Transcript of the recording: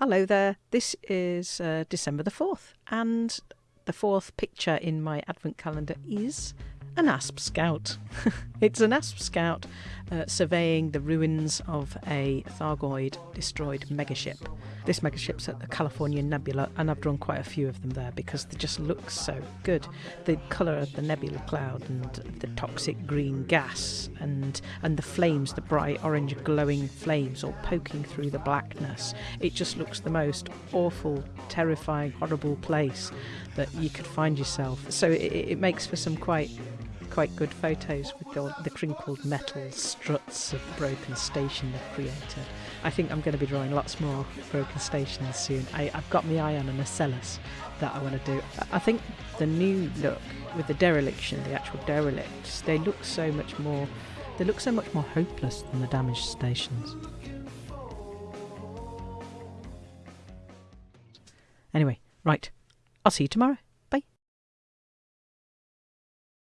Hello there. This is uh, December the 4th, and the fourth picture in my advent calendar is an asp scout. it's an asp scout uh, surveying the ruins of a Thargoid destroyed megaship. This megaship's at the California Nebula, and I've drawn quite a few of them there because they just look so good. The colour of the nebula cloud and the toxic green gas and and the flames, the bright orange glowing flames all poking through the blackness. It just looks the most awful, terrifying, horrible place that you could find yourself. So it, it makes for some quite quite good photos with the, the crinkled metal struts of broken station they've created. I think I'm going to be drawing lots more broken stations soon. I, have got my eye on an Ocellus that I want to do. I think the new look with the dereliction, the actual derelicts, they look so much more. They look so much more hopeless than the damaged stations. Anyway, right. I'll see you tomorrow.